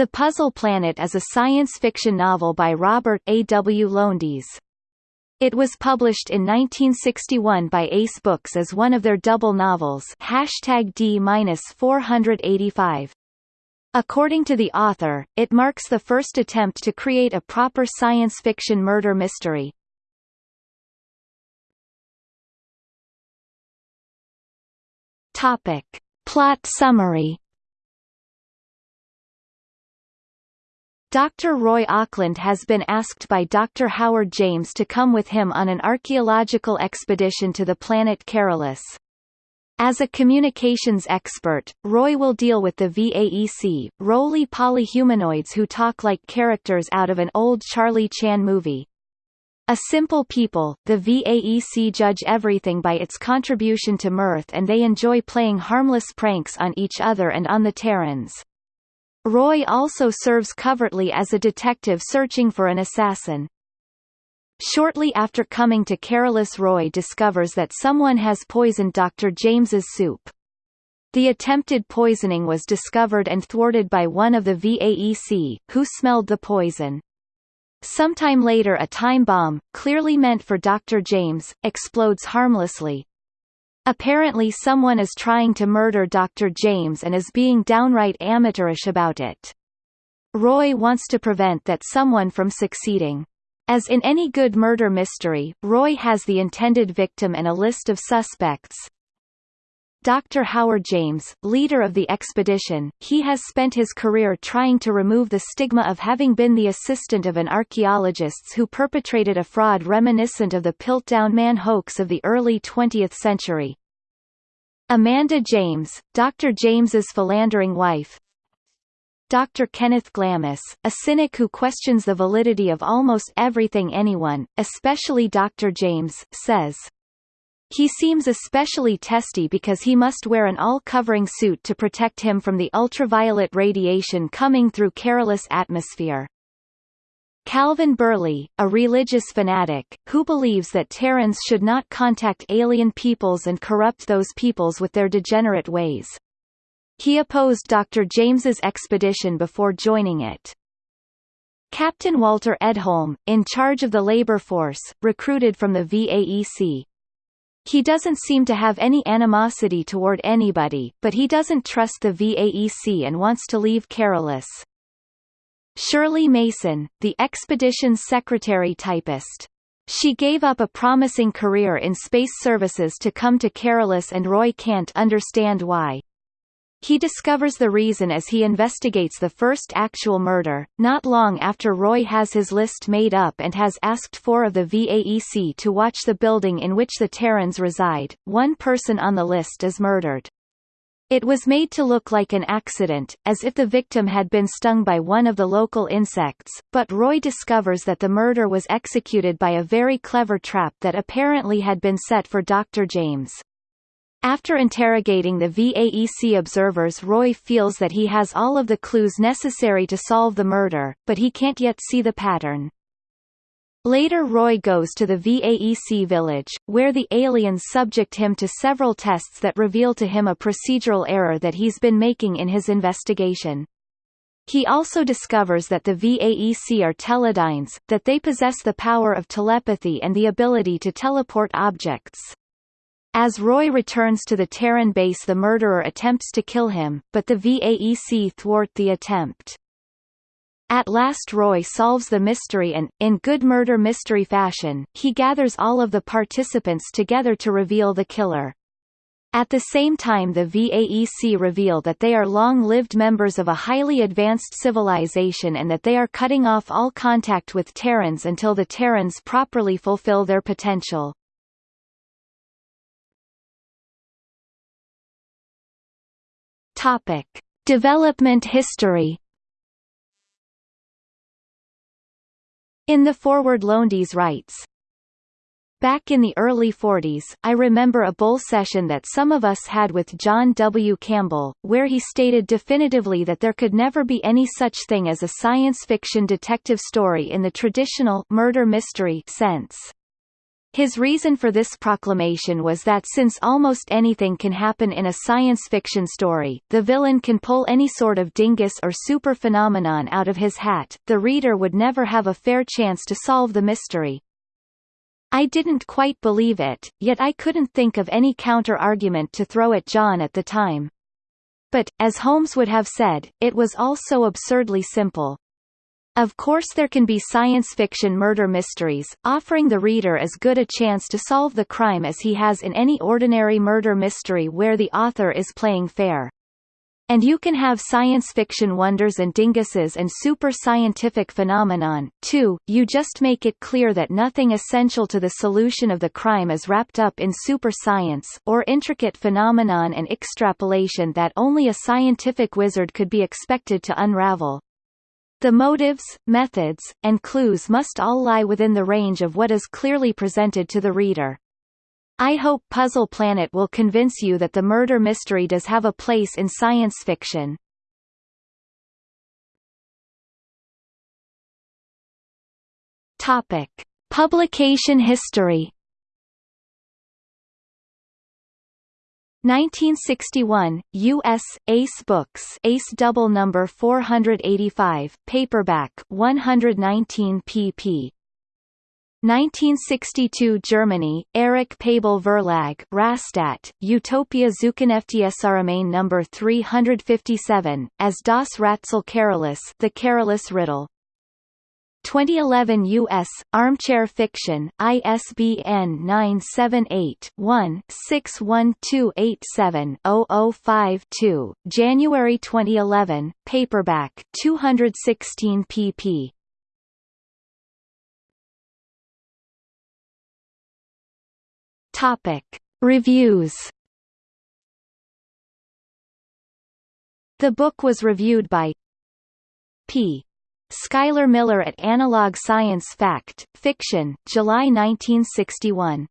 The Puzzle Planet is a science fiction novel by Robert A. W. Lowndes. It was published in 1961 by Ace Books as one of their double novels D-485. According to the author, it marks the first attempt to create a proper science fiction murder mystery. Topic. Plot summary Dr. Roy Auckland has been asked by Dr. Howard James to come with him on an archaeological expedition to the planet Carolus. As a communications expert, Roy will deal with the VAEC, roly polyhumanoids who talk like characters out of an old Charlie Chan movie. A simple people, the VAEC judge everything by its contribution to mirth and they enjoy playing harmless pranks on each other and on the Terrans. Roy also serves covertly as a detective searching for an assassin. Shortly after coming to Carolus Roy discovers that someone has poisoned Dr. James's soup. The attempted poisoning was discovered and thwarted by one of the VAEC, who smelled the poison. Sometime later a time bomb, clearly meant for Dr. James, explodes harmlessly, Apparently someone is trying to murder Dr. James and is being downright amateurish about it. Roy wants to prevent that someone from succeeding. As in any good murder mystery, Roy has the intended victim and a list of suspects, Dr. Howard James, leader of the expedition, he has spent his career trying to remove the stigma of having been the assistant of an archaeologist who perpetrated a fraud reminiscent of the Piltdown Man hoax of the early 20th century. Amanda James, Dr. James's philandering wife, Dr. Kenneth Glamis, a cynic who questions the validity of almost everything anyone, especially Dr. James, says. He seems especially testy because he must wear an all-covering suit to protect him from the ultraviolet radiation coming through Carolus atmosphere. Calvin Burley, a religious fanatic, who believes that Terrans should not contact alien peoples and corrupt those peoples with their degenerate ways. He opposed Dr. James's expedition before joining it. Captain Walter Edholm, in charge of the labor force, recruited from the VAEC, he doesn't seem to have any animosity toward anybody, but he doesn't trust the VAEC and wants to leave Carolus. Shirley Mason, the expedition's secretary typist. She gave up a promising career in space services to come to Carolus and Roy can't understand why. He discovers the reason as he investigates the first actual murder, not long after Roy has his list made up and has asked four of the VAEC to watch the building in which the Terrans reside. One person on the list is murdered. It was made to look like an accident, as if the victim had been stung by one of the local insects, but Roy discovers that the murder was executed by a very clever trap that apparently had been set for Dr. James. After interrogating the VAEC observers Roy feels that he has all of the clues necessary to solve the murder, but he can't yet see the pattern. Later Roy goes to the VAEC village, where the aliens subject him to several tests that reveal to him a procedural error that he's been making in his investigation. He also discovers that the VAEC are teledynes, that they possess the power of telepathy and the ability to teleport objects. As Roy returns to the Terran base the murderer attempts to kill him, but the VAEC thwart the attempt. At last Roy solves the mystery and, in good murder mystery fashion, he gathers all of the participants together to reveal the killer. At the same time the VAEC reveal that they are long-lived members of a highly advanced civilization and that they are cutting off all contact with Terrans until the Terrans properly fulfill their potential. Topic: Development history. In the foreword Lowndes writes, Back in the early 40s, I remember a bull session that some of us had with John W. Campbell, where he stated definitively that there could never be any such thing as a science fiction detective story in the traditional murder mystery sense. His reason for this proclamation was that since almost anything can happen in a science fiction story, the villain can pull any sort of dingus or super phenomenon out of his hat, the reader would never have a fair chance to solve the mystery. I didn't quite believe it, yet I couldn't think of any counter-argument to throw at John at the time. But, as Holmes would have said, it was all so absurdly simple. Of course there can be science fiction murder mysteries, offering the reader as good a chance to solve the crime as he has in any ordinary murder mystery where the author is playing fair. And you can have science fiction wonders and dinguses and super scientific phenomenon, too, you just make it clear that nothing essential to the solution of the crime is wrapped up in super science, or intricate phenomenon and extrapolation that only a scientific wizard could be expected to unravel. The motives, methods, and clues must all lie within the range of what is clearly presented to the reader. I hope Puzzle Planet will convince you that the murder mystery does have a place in science fiction. Topic: Publication history. 1961, U.S. Ace Books Ace double number 485, paperback 119 pp. 1962 Germany, Erich Pabel Verlag Rastatt, Utopia Zukunftsroman number 357, as Das Rätsel Carolus The Carolus Riddle. 2011 U.S. Armchair Fiction, ISBN 978-1-61287-0052, January 2011, paperback 216 pp. Topic. Reviews The book was reviewed by P. Schuyler Miller at Analog Science Fact, Fiction, July 1961.